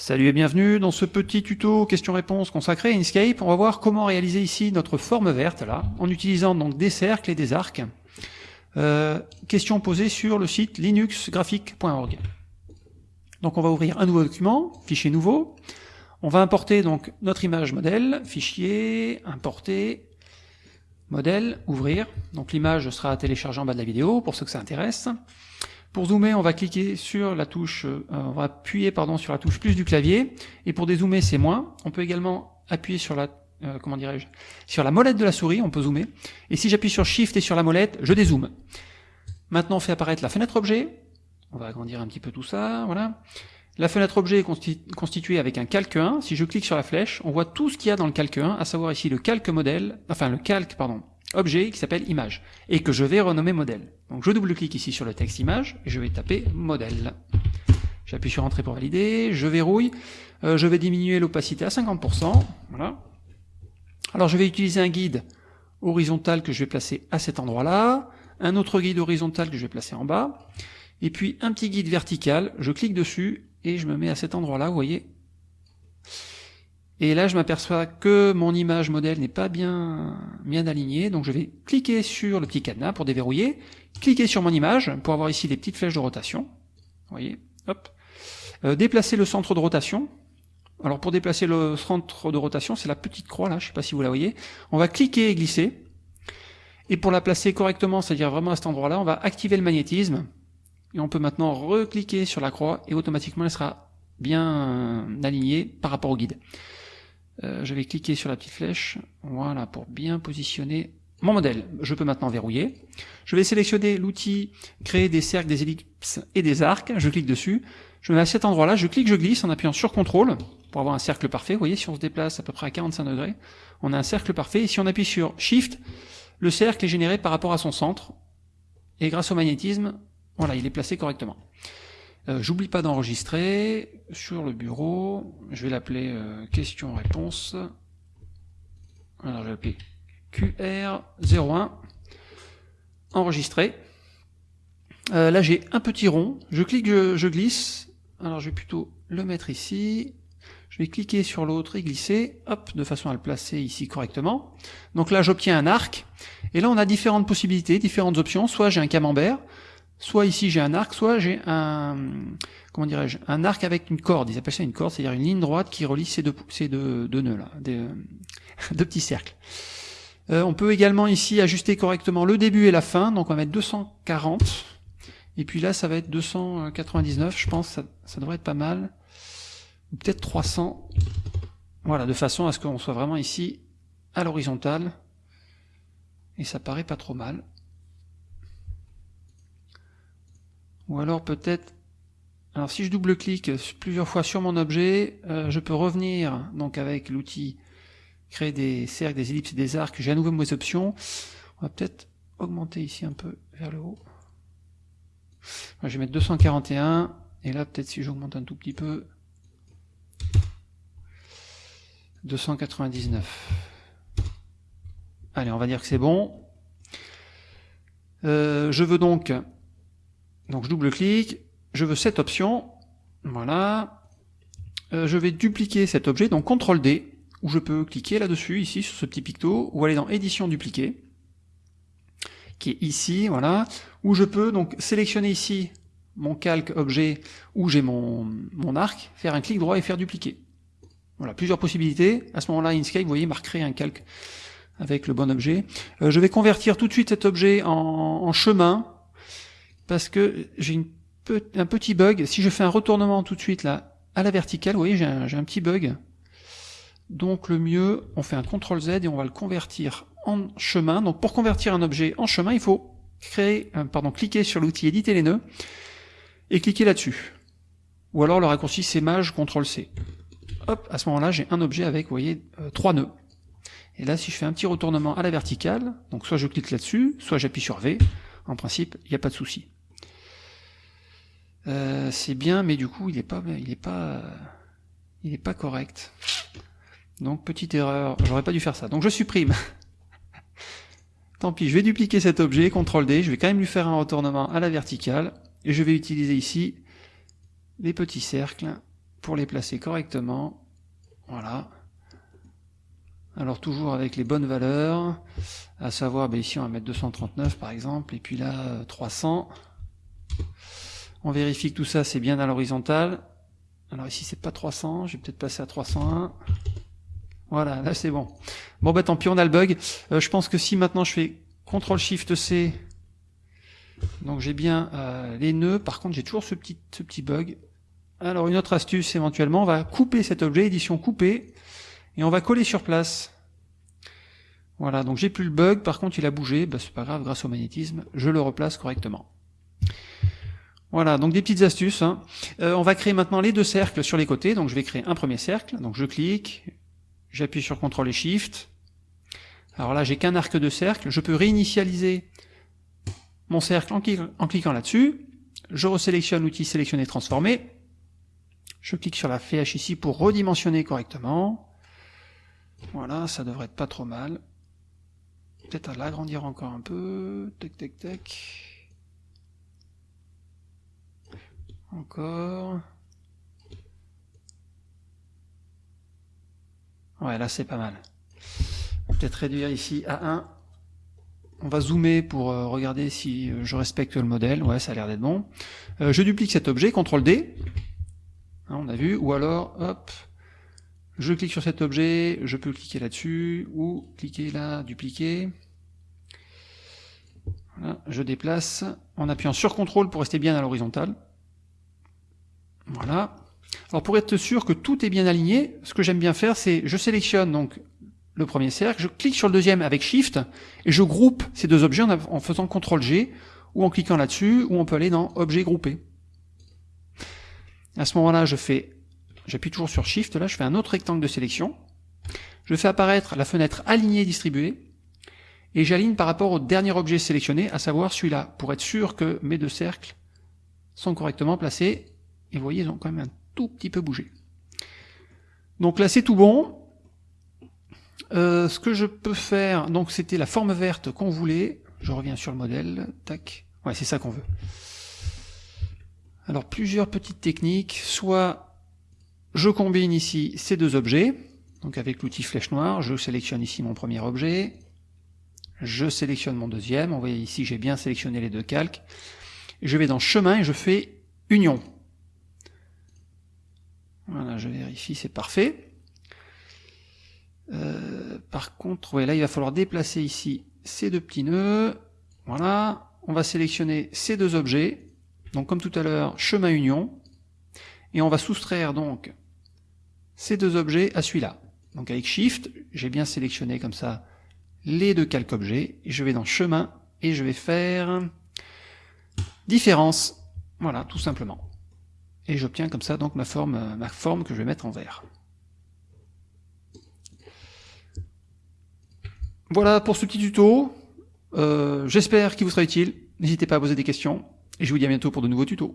Salut et bienvenue dans ce petit tuto question-réponse consacré à Inkscape. On va voir comment réaliser ici notre forme verte là, en utilisant donc des cercles et des arcs. Euh, question posée sur le site linuxgraphic.org. Donc on va ouvrir un nouveau document, fichier nouveau. On va importer donc notre image modèle, fichier, importer, modèle, ouvrir. Donc l'image sera téléchargée en bas de la vidéo pour ceux que ça intéresse. Pour zoomer, on va cliquer sur la touche, euh, on va appuyer pardon sur la touche plus du clavier, et pour dézoomer c'est moins. On peut également appuyer sur la euh, comment dirais-je sur la molette de la souris, on peut zoomer. Et si j'appuie sur Shift et sur la molette, je dézoome. Maintenant, on fait apparaître la fenêtre objet. On va agrandir un petit peu tout ça, voilà. La fenêtre objet est constituée avec un calque 1. Si je clique sur la flèche, on voit tout ce qu'il y a dans le calque 1, à savoir ici le calque modèle, enfin le calque, pardon, objet qui s'appelle image et que je vais renommer modèle. Donc je double-clique ici sur le texte image et je vais taper modèle. J'appuie sur entrée pour valider, je verrouille, euh, je vais diminuer l'opacité à 50%, voilà. Alors je vais utiliser un guide horizontal que je vais placer à cet endroit-là, un autre guide horizontal que je vais placer en bas, et puis un petit guide vertical, je clique dessus et je me mets à cet endroit-là, vous voyez, et là, je m'aperçois que mon image modèle n'est pas bien, bien alignée, donc je vais cliquer sur le petit cadenas pour déverrouiller, cliquer sur mon image pour avoir ici les petites flèches de rotation. Vous voyez, hop. Euh, déplacer le centre de rotation. Alors pour déplacer le centre de rotation, c'est la petite croix là, je ne sais pas si vous la voyez. On va cliquer et glisser. Et pour la placer correctement, c'est-à-dire vraiment à cet endroit-là, on va activer le magnétisme. Et on peut maintenant recliquer sur la croix et automatiquement elle sera bien alignée par rapport au guide. Euh, je vais cliquer sur la petite flèche, voilà, pour bien positionner mon modèle. Je peux maintenant verrouiller. Je vais sélectionner l'outil créer des cercles, des ellipses et des arcs. Je clique dessus. Je mets à cet endroit-là, je clique, je glisse en appuyant sur CTRL pour avoir un cercle parfait. Vous voyez, si on se déplace à peu près à 45 degrés, on a un cercle parfait. Et si on appuie sur Shift, le cercle est généré par rapport à son centre. Et grâce au magnétisme, voilà, il est placé correctement. Euh, j'oublie pas d'enregistrer sur le bureau. Je vais l'appeler euh, question-réponse. Alors je vais l'appeler QR01. Enregistrer. Euh, là j'ai un petit rond. Je clique, je, glisse. Alors je vais plutôt le mettre ici. Je vais cliquer sur l'autre et glisser, hop, de façon à le placer ici correctement. Donc là j'obtiens un arc. Et là on a différentes possibilités, différentes options. Soit j'ai un camembert, soit ici j'ai un arc, soit j'ai un comment dirais-je un arc avec une corde. Ils appellent ça une corde, c'est-à-dire une ligne droite qui relie ces deux, ces deux, deux nœuds là, deux petits cercles. Euh, on peut également ici ajuster correctement le début et la fin, donc on va mettre 240, et puis là ça va être 299, je pense, ça, ça devrait être pas mal, ou peut-être 300, voilà, de façon à ce qu'on soit vraiment ici à l'horizontale, et ça paraît pas trop mal. Ou alors peut-être, alors si je double-clique plusieurs fois sur mon objet, euh, je peux revenir donc avec l'outil créer des cercles, des ellipses et des arcs, j'ai à nouveau mes options. On va peut-être augmenter ici un peu vers le haut. je vais mettre 241, et là peut-être si j'augmente un tout petit peu, 299. Allez, on va dire que c'est bon. Euh, je veux donc donc je double-clique, je veux cette option, voilà. Euh, je vais dupliquer cet objet, donc CTRL D, où je peux cliquer là-dessus, ici, sur ce petit picto, ou aller dans édition dupliquer, qui est ici, voilà, où je peux donc sélectionner ici mon calque objet où j'ai mon, mon arc, faire un clic droit et faire dupliquer. Voilà, plusieurs possibilités. À ce moment-là, Inkscape, vous voyez, m'a un calque avec le bon objet. Euh, je vais convertir tout de suite cet objet en, en chemin, parce que j'ai un petit bug. Si je fais un retournement tout de suite là à la verticale, vous voyez, j'ai un, petit bug. Donc le mieux, on fait un CTRL Z et on va le convertir en chemin. Donc pour convertir un objet en chemin, il faut créer, euh, pardon, cliquer sur l'outil éditer les nœuds et cliquer là-dessus. Ou alors le raccourci c'est Maj CTRL C. Hop, à ce moment-là, j'ai un objet avec, vous voyez, euh, trois nœuds. Et là, si je fais un petit retournement à la verticale, donc soit je clique là-dessus, soit j'appuie sur V, en principe, il n'y a pas de souci. Euh, c'est bien, mais du coup, il n'est pas, il est pas, il est pas correct. Donc petite erreur, j'aurais pas dû faire ça. Donc je supprime. Tant pis, je vais dupliquer cet objet, CTRL D, je vais quand même lui faire un retournement à la verticale, et je vais utiliser ici les petits cercles pour les placer correctement. Voilà. Alors toujours avec les bonnes valeurs, à savoir, ben ici on va mettre 239 par exemple, et puis là 300. On vérifie que tout ça c'est bien à l'horizontale. Alors ici c'est pas 300, je vais peut-être passer à 301. Voilà, là c'est bon. Bon bah tant pis, on a le bug. Euh, je pense que si maintenant je fais CTRL SHIFT C, donc j'ai bien euh, les nœuds, par contre j'ai toujours ce petit, ce petit bug. Alors une autre astuce éventuellement, on va couper cet objet, édition coupée, et on va coller sur place. Voilà, donc j'ai plus le bug, par contre il a bougé, bah, c'est pas grave, grâce au magnétisme, je le replace correctement. Voilà, donc des petites astuces. Hein. Euh, on va créer maintenant les deux cercles sur les côtés, donc je vais créer un premier cercle, donc je clique, j'appuie sur CTRL et SHIFT. Alors là, j'ai qu'un arc de cercle, je peux réinitialiser mon cercle en, cliquant là-dessus, je resélectionne l'outil sélectionner transformer, je clique sur la flèche ici pour redimensionner correctement, voilà, ça devrait être pas trop mal. Peut-être à l'agrandir encore un peu, tac tac tac. Encore. Ouais, là c'est pas mal. Peut-être réduire ici à 1. On va zoomer pour euh, regarder si euh, je respecte le modèle. Ouais, ça a l'air d'être bon. Euh, je duplique cet objet, CTRL D. Hein, on a vu. Ou alors, hop, je clique sur cet objet, je peux cliquer là-dessus, ou cliquer là, dupliquer. Voilà, je déplace en appuyant sur CTRL pour rester bien à l'horizontale. Voilà. Alors pour être sûr que tout est bien aligné, ce que j'aime bien faire, c'est je sélectionne donc le premier cercle, je clique sur le deuxième avec Shift, et je groupe ces deux objets en, faisant CTRL G, ou en cliquant là-dessus, ou on peut aller dans Objet groupé. À ce moment-là, je fais, j'appuie toujours sur Shift, là, je fais un autre rectangle de sélection, je fais apparaître la fenêtre Aligner distribuer, et j'aligne par rapport au dernier objet sélectionné, à savoir celui-là, pour être sûr que mes deux cercles sont correctement placés, et vous voyez, ils ont quand même un tout petit peu bougé. Donc là, c'est tout bon. Euh, ce que je peux faire, donc c'était la forme verte qu'on voulait. Je reviens sur le modèle. Tac. Ouais, c'est ça qu'on veut. Alors, plusieurs petites techniques. Soit je combine ici ces deux objets. Donc avec l'outil flèche noire, je sélectionne ici mon premier objet. Je sélectionne mon deuxième. Vous voyez ici, j'ai bien sélectionné les deux calques. Je vais dans chemin et je fais union. Voilà, je vérifie, c'est parfait. Euh, par contre, là, il va falloir déplacer ici ces deux petits nœuds. Voilà, on va sélectionner ces deux objets. Donc, comme tout à l'heure, chemin union. Et on va soustraire donc ces deux objets à celui-là. Donc avec Shift, j'ai bien sélectionné comme ça les deux calques objets. Et je vais dans chemin et je vais faire différence. Voilà, tout simplement et j'obtiens comme ça donc ma forme, ma forme que je vais mettre en vert. Voilà pour ce petit tuto, euh, j'espère qu'il vous sera utile, n'hésitez pas à poser des questions, et je vous dis à bientôt pour de nouveaux tutos.